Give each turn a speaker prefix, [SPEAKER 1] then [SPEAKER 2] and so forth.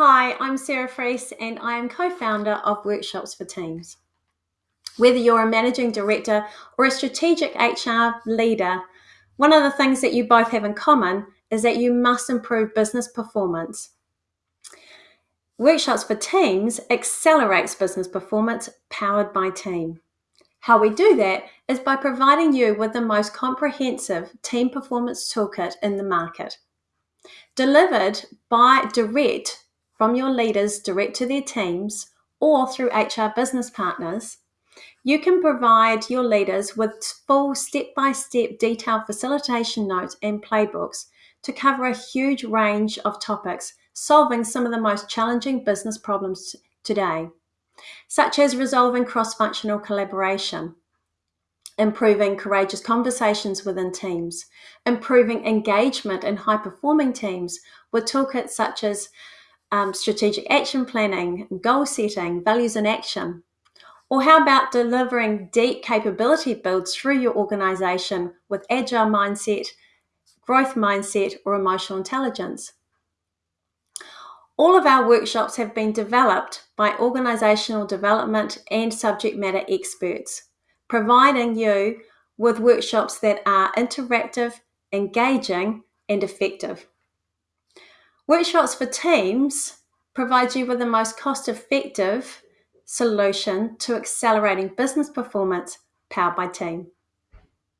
[SPEAKER 1] Hi, I'm Sarah Freese and I am co founder of Workshops for Teams. Whether you're a managing director or a strategic HR leader, one of the things that you both have in common is that you must improve business performance. Workshops for Teams accelerates business performance powered by team. How we do that is by providing you with the most comprehensive team performance toolkit in the market. Delivered by direct from your leaders direct to their teams or through HR business partners, you can provide your leaders with full step by step detailed facilitation notes and playbooks to cover a huge range of topics, solving some of the most challenging business problems today, such as resolving cross functional collaboration, improving courageous conversations within teams, improving engagement in high performing teams with toolkits such as um, strategic action planning, goal setting, values in action? Or how about delivering deep capability builds through your organization with agile mindset, growth mindset, or emotional intelligence? All of our workshops have been developed by organizational development and subject matter experts, providing you with workshops that are interactive, engaging, and effective. Workshops for teams provide you with the most cost effective solution to accelerating business performance powered by team.